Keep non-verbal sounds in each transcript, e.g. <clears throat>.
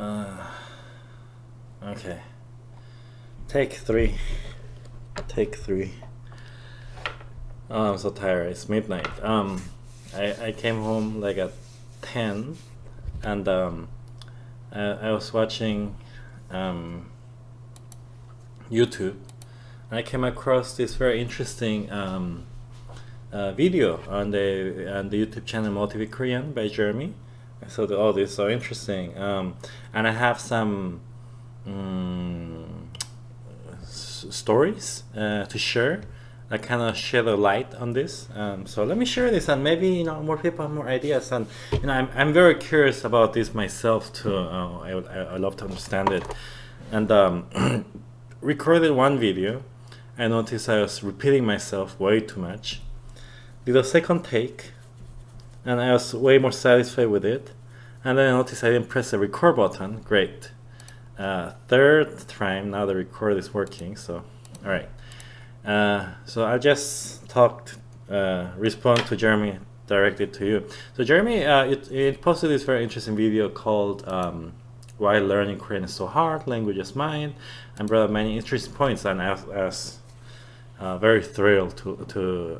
Uh, okay. Take three. Take three. Oh, I'm so tired. It's midnight. Um, I, I came home like at 10 and um, I, I was watching um, YouTube and I came across this very interesting um, uh, video on the on the YouTube channel Motivate Korean by Jeremy. I thought, oh, this is so interesting. Um, and I have some um, stories uh, to share I kind of shed a light on this. Um, so let me share this, and maybe you know more people have more ideas. And you know, I'm I'm very curious about this myself too. Uh, I I, I love to understand it. And um, <clears throat> recorded one video. I noticed I was repeating myself way too much. Did a second take, and I was way more satisfied with it. And then I noticed I didn't press the record button. Great. Uh, third time, now the record is working. So, all right. Uh, so I just talked, uh, respond to Jeremy directly to you. So Jeremy, uh, it, it, posted this very interesting video called um, "Why Learning Korean is So Hard: Language is Mine," and brought up many interesting points. And I was uh, very thrilled to to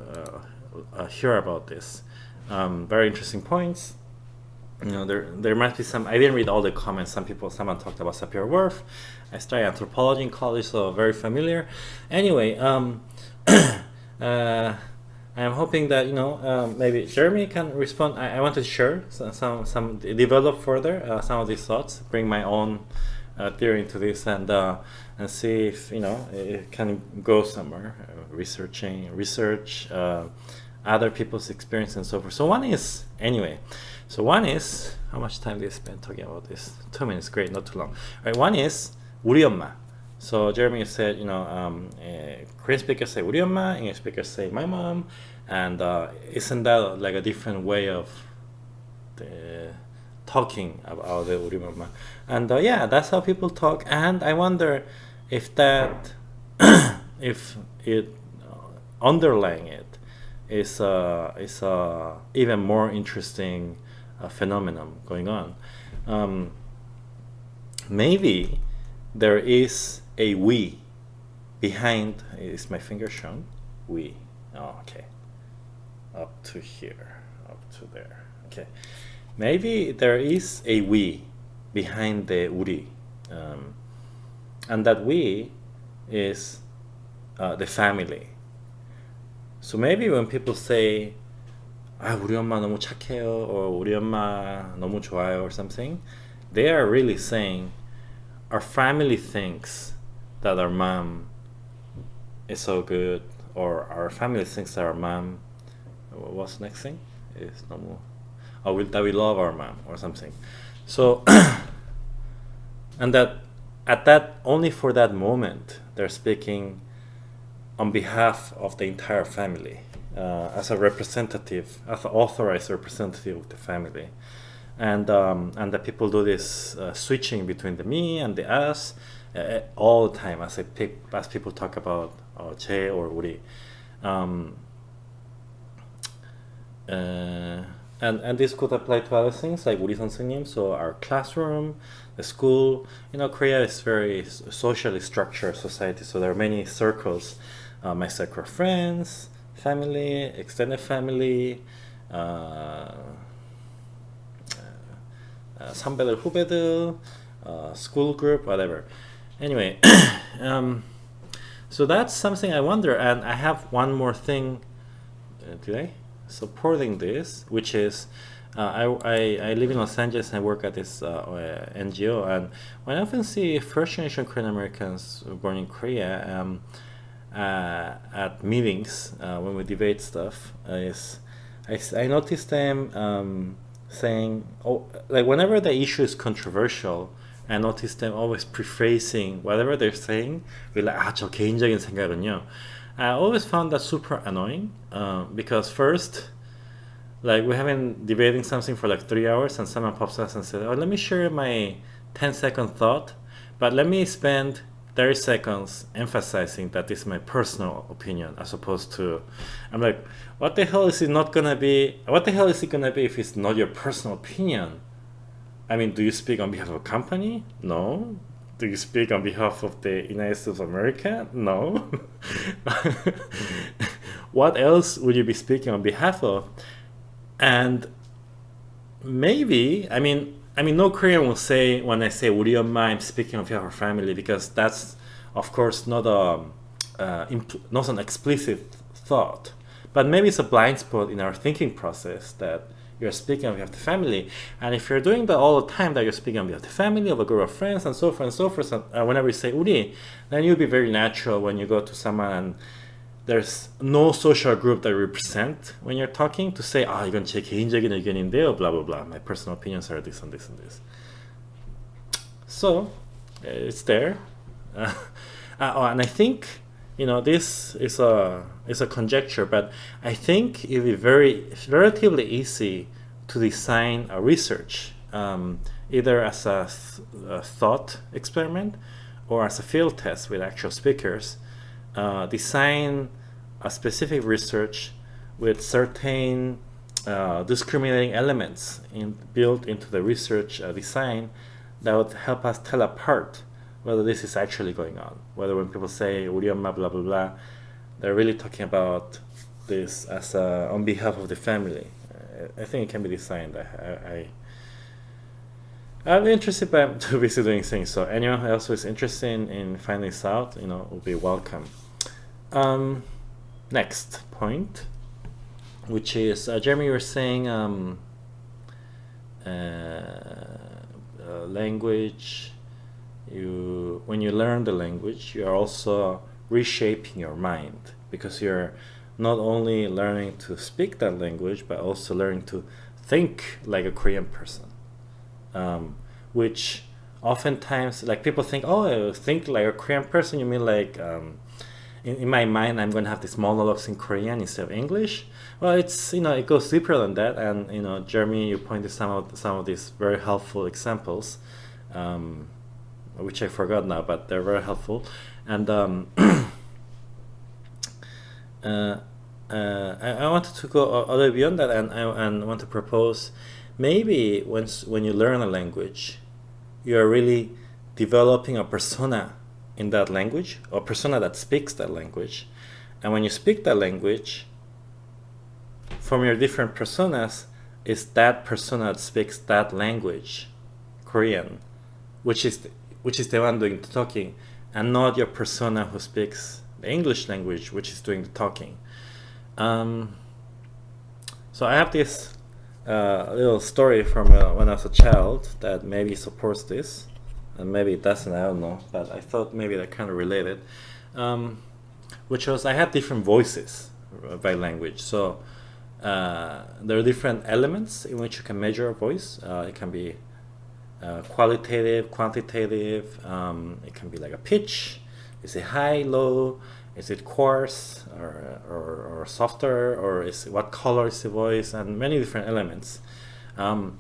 uh, hear about this. Um, very interesting points. You know there there must be some i didn't read all the comments. Some people someone talked about sapir-whorf i studied anthropology in college so very familiar. Anyway um <clears throat> uh i'm hoping that you know um, maybe jeremy can respond. I, I want to share some some, some develop further uh, some of these thoughts bring my own uh, theory into this and uh, and see if you know it can go somewhere uh, researching research uh, other people's experience and so forth so one is anyway so one is how much time do you spend talking about this? Two minutes, great, not too long. All right, one is 우리 엄마. So Jeremy said, you know, um, uh, Korean speakers say 우리 엄마, English speakers say my mom, and uh, isn't that like a different way of the, talking about the 우리 엄마? And uh, yeah, that's how people talk. And I wonder if that, <coughs> if it underlying it is uh, is uh, even more interesting phenomenon going on. Um, maybe there is a we behind, is my finger shown? We, oh, okay, up to here, up to there, okay. Maybe there is a we behind the uri, um, and that we is uh, the family. So maybe when people say 아 우리 엄마 너무 착해요 or 우리 엄마 너무 좋아요 or something they are really saying our family thinks that our mom is so good or our family thinks that our mom what's the next thing is 너무 oh, we, that we love our mom or something so <clears throat> and that at that only for that moment they're speaking on behalf of the entire family uh, as a representative, as an authorized representative of the family. And, um, and that people do this uh, switching between the me and the us uh, all the time as, I pick, as people talk about uh, 제 or 우리. Um, uh, and, and this could apply to other things like 우리 선생님, so our classroom, the school. You know, Korea is very socially structured society, so there are many circles. Uh, my circle of friends, family, extended family, uh, uh, 선배들, 후배들, uh, school group, whatever. Anyway, <coughs> um, so that's something I wonder, and I have one more thing uh, today supporting this, which is uh, I, I, I, live in Los Angeles and I work at this uh, NGO, and when I often see first generation Korean Americans born in Korea, um, uh, at meetings uh, when we debate stuff is I, I notice them um, saying oh like whenever the issue is controversial I notice them always prefacing whatever they're saying with like 아저 개인적인 생각은요 I always found that super annoying uh, because first like we have been debating something for like three hours and someone pops up and says oh let me share my 10 second thought but let me spend 30 seconds emphasizing that this is my personal opinion as opposed to I'm like what the hell is it not gonna be what the hell is it gonna be if it's not your personal opinion I mean, do you speak on behalf of a company? No. Do you speak on behalf of the United States of America? No. <laughs> what else would you be speaking on behalf of? And maybe, I mean, I mean, no Korean will say when I say, "Would you mind speaking of your family?" Because that's, of course, not a um, uh, not an explicit thought, but maybe it's a blind spot in our thinking process that you're speaking of your family. And if you're doing that all the time, that you're speaking of your family, of a group of friends, and so forth and so forth, and, uh, whenever you say uri, then you'll be very natural when you go to someone and there's no social group that you represent when you're talking to say, 아, 이건 제 개인적인 의견인데요, blah, blah, blah. My personal opinions are this and this and this. So, it's there. <laughs> Uh, oh, and I think, you know, this is a, is a conjecture, but I think it would be very, relatively easy to design a research, um, either as a, th a, thought experiment or as a field test with actual speakers, uh, design a specific research with certain uh, discriminating elements in, built into the research uh, design that would help us tell apart whether this is actually going on. Whether when people say Urioma blah blah blah, they're really talking about this as uh, on behalf of the family. I, think it can be designed. I, I, am interested but I'm <laughs> too busy doing things. So anyone else who is interested in, in finding this out, you know, will be welcome. Um, next point, which is uh, Jeremy, you were saying um, uh, uh, language. You when you learn the language, you are also reshaping your mind because you're not only learning to speak that language, but also learning to think like a Korean person, um, which oftentimes like people think, oh, think like a Korean person. You mean like um, in, in my mind I'm going to have these monologues in Korean instead of English. Well, it's you know it goes deeper than that, and you know Jeremy, you pointed some of some of these very helpful examples, um, which I forgot now, but they're very helpful, and um, <clears throat> uh, uh, I, I, wanted to go little beyond that, and I and want to propose maybe once when you learn a language, you are really developing a persona in that language or persona that speaks that language. And when you speak that language from your different personas is that persona that speaks that language Korean which is the, which is the one doing the talking and not your persona who speaks the English language which is doing the talking. Um, so I have this uh, little story from uh, when I was a child that maybe supports this and maybe it doesn't, I don't know, but I thought maybe that kind of related, um, which was I had different voices by language. So uh, there are different elements in which you can measure a voice. Uh, it can be uh, qualitative, quantitative, um, it can be like a pitch, is it high, low, is it coarse or, or, or softer, or is what color is the voice, and many different elements. Um,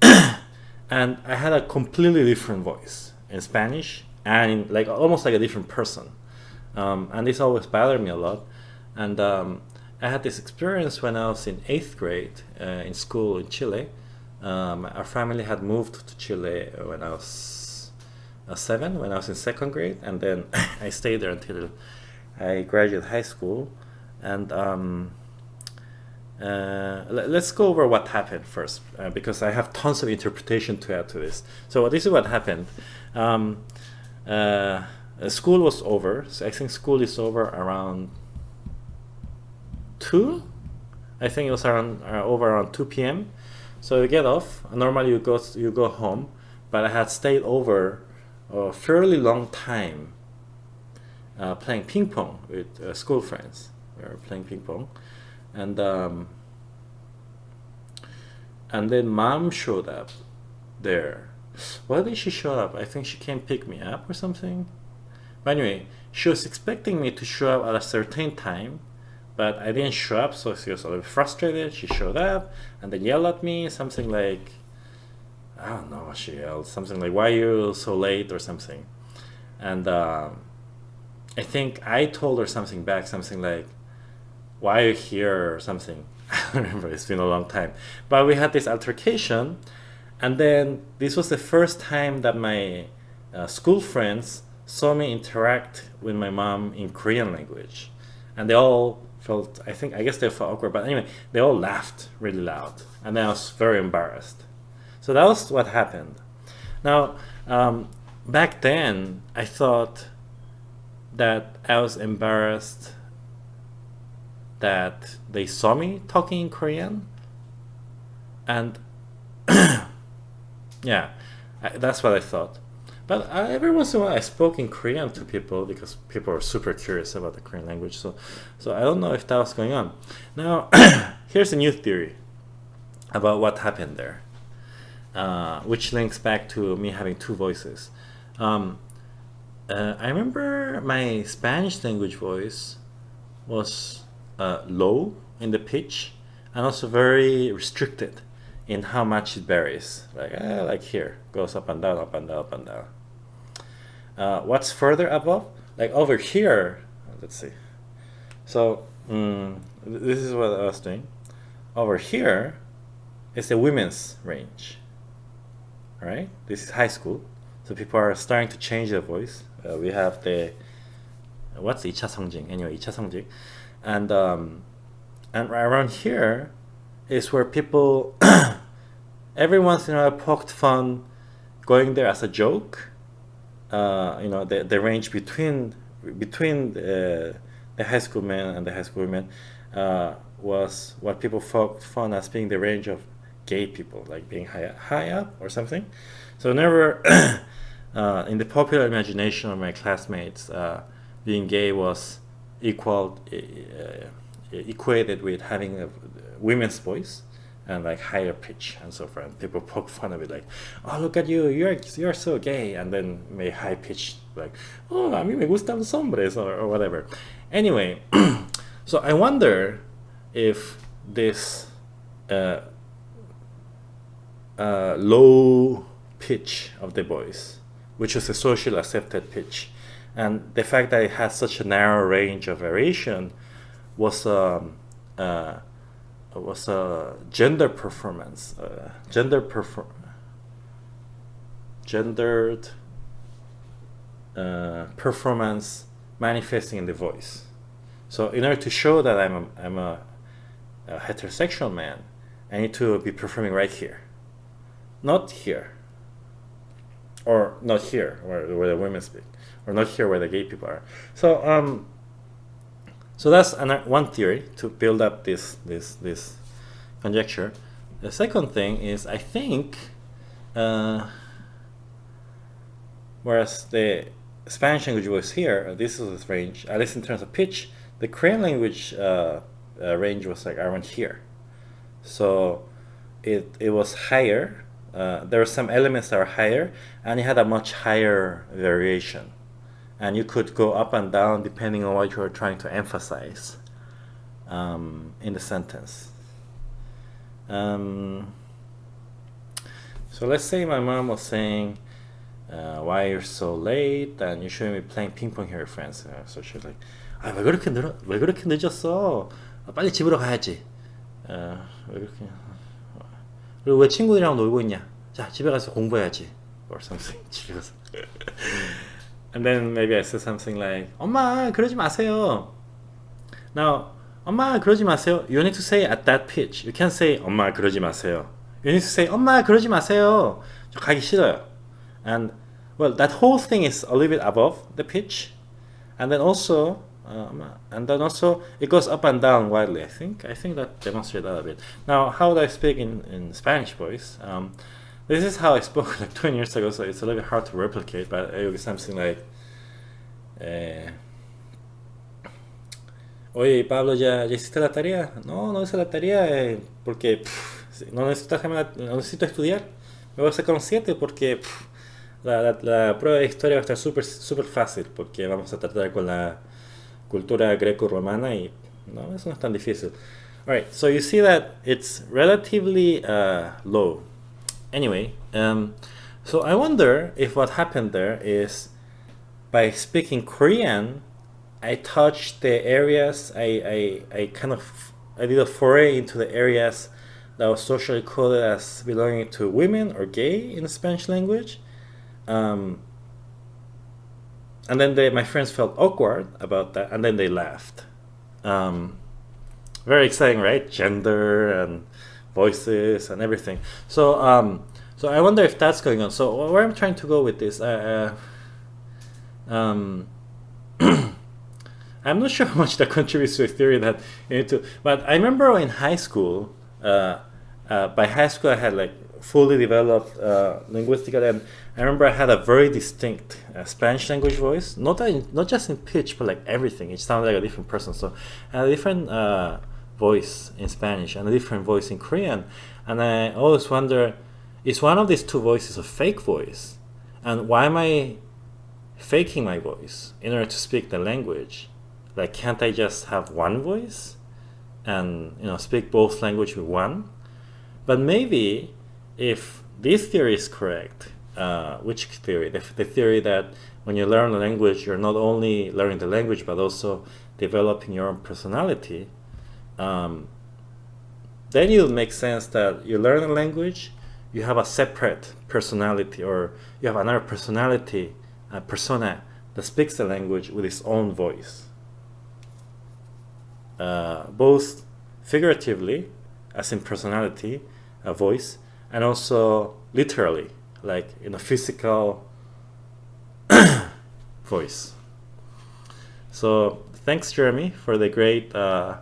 <clears throat> and I had a completely different voice in Spanish and in, like almost like a different person. Um, and this always bothered me a lot. And um, I had this experience when I was in eighth grade uh, in school in Chile. Um, our family had moved to Chile when I was uh, seven, when I was in second grade, and then <laughs> I stayed there until I graduated high school. And um, uh, let's go over what happened first, uh, because I have tons of interpretation to add to this. So this is what happened. Um, uh, school was over, so I think school is over around 2? I think it was around uh, over around 2 p.m. So you get off, normally you go, you go home, but I had stayed over a fairly long time uh, playing ping pong with school friends. We were playing ping pong and um, and then mom showed up there. Why did she show up. I think she came pick me up or something. But anyway she was expecting me to show up at a certain time but i didn't show up so she was a little frustrated. She showed up and then yelled at me something like i don't know she yelled something like why are you so late? or something. And um, i think i told her something back something like why are you here or something. <laughs> I remember, it's been a long time. But we had this altercation and then this was the first time that my uh, school friends saw me interact with my mom in Korean language, and they all felt I think I guess they felt awkward, but anyway, they all laughed really loud, and then I was very embarrassed. So that was what happened. Now, um, back then, I thought that I was embarrassed that they saw me talking in Korean, and <coughs> yeah, that's what I thought. But I, every once in a while, I spoke in Korean to people because people are super curious about the Korean language. So, so I don't know if that was going on. Now, <coughs> here's a new theory about what happened there, uh, which links back to me having two voices. Um, uh, I remember my Spanish language voice was uh, low in the pitch and also very restricted in how much it varies. Like, uh, like here, goes up and down, up and down, up and down. Uh, what's further above? Like over here, let's see. So um, this is what I was doing. Over here is the women's range, right? This is high school. So people are starting to change their voice. Uh, we have the, what's Icha Songjing? Anyway, Icha and um, and around here is where people <coughs> every once in a while poked fun going there as a joke. Uh, you know, the, the range between between the, the high school men and the high school women uh, was what people poked fun as being the range of gay people, like being high, high up or something. So never, <coughs> uh, in the popular imagination of my classmates, uh, being gay was equal, uh, equated with having a women's voice and like higher pitch and so forth. And people <laughs> poke fun of it, like, "Oh, look at you, you're you're so gay," and then may high pitch like, "Oh, a mí me gustan los hombres," or, or whatever. Anyway, <clears throat> so I wonder if this uh, uh, low pitch of the voice, which is a socially accepted pitch, and the fact that it has such a narrow range of variation was um, uh, was a gender performance, uh, gender perform, gendered uh, performance manifesting in the voice. So in order to show that I'm a, I'm a, a heterosexual man, I need to be performing right here, not here, or not here where, where the women speak, or not here where the gay people are. So um, so that's one theory to build up this this this conjecture. The second thing is I think, uh, whereas the Spanish language was here, this is its range, at least in terms of pitch, the Korean language uh, uh, range was like around here. So it, it was higher. Uh, there were some elements that were higher, and it had a much higher variation and you could go up and down depending on what you're trying to emphasize um, in the sentence. Um, so let's say my mom was saying, uh, why you're so late and you shouldn't be playing ping pong here with friends. Uh, so she's like, 아, 왜 그렇게 늦어? 왜 그렇게 늦었어? 아, 빨리 집으로 가야지. 어, 왜 그렇게? 그리고 왜 친구들이랑 놀고 있냐? 자, 집에 가서 공부해야지. Or something. 집에 가서. And then maybe I say something like, 엄마, 그러지 마세요. Now, 엄마, 그러지 마세요. You need to say at that pitch. You can't say, 엄마, 그러지 마세요. You need to say, 엄마, 그러지 마세요. 저 가기 싫어요. And, well, that whole thing is a little bit above the pitch. And then also, um, and then also it goes up and down widely. I think I think that demonstrates that a bit. Now, how would I speak in, in Spanish voice? Um, this is how I spoke <laughs> like 20 years ago, so it's a little bit hard to replicate, but it was something like, eh, Oye, Pablo, ¿ya, ¿ya hiciste la tarea? No, no hice la tarea eh, porque pff, no, necesito, no necesito estudiar. Me voy a sacar un 7 porque la, la, prueba de historia va a estar súper super fácil porque vamos a tratar con la cultura greco-romana y no, eso no es tan difícil. Alright, so you see that it's relatively uh, low anyway, um, so I wonder if what happened there is by speaking Korean, I touched the areas, I, I, I kind of, I did a foray into the areas that was socially coded as belonging to women or gay in the Spanish language. Um, and then they, my friends felt awkward about that, and then they laughed. Um, very exciting, right? Gender and voices and everything. So, um, so I wonder if that's going on. So where I'm trying to go with this, uh, uh, um, <clears throat> I'm not <laughs> sure how much that contributes to a theory that you need to. But I remember in high school, uh, uh, by high school I had like fully developed uh, linguistically, and I remember I had a very distinct uh, Spanish language voice. Not in, not just in pitch, but like everything. It sounded like a different person. So I had a different uh, voice in Spanish and a different voice in Korean, and I always wonder, is one of these two voices a fake voice, and why am I faking my voice in order to speak the language? Like, can't I just have one voice and you know speak both language with one? But maybe if this theory is correct, uh, which theory? The, the theory that when you learn a language, you're not only learning the language but also developing your own personality. Um, then it would make sense that you learn a language, you have a separate personality, or you have another personality, a persona that speaks the language with its own voice. Uh, both figuratively, as in personality, a voice, and also literally, like in a physical <coughs> voice. So thanks, Jeremy, for the great uh,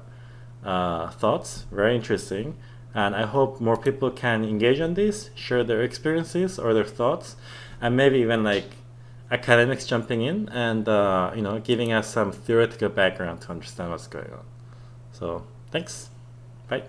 uh, thoughts. Very interesting. And I hope more people can engage on this, share their experiences or their thoughts, and maybe even like academics jumping in and uh, you know giving us some theoretical background to understand what's going on. So thanks. Bye.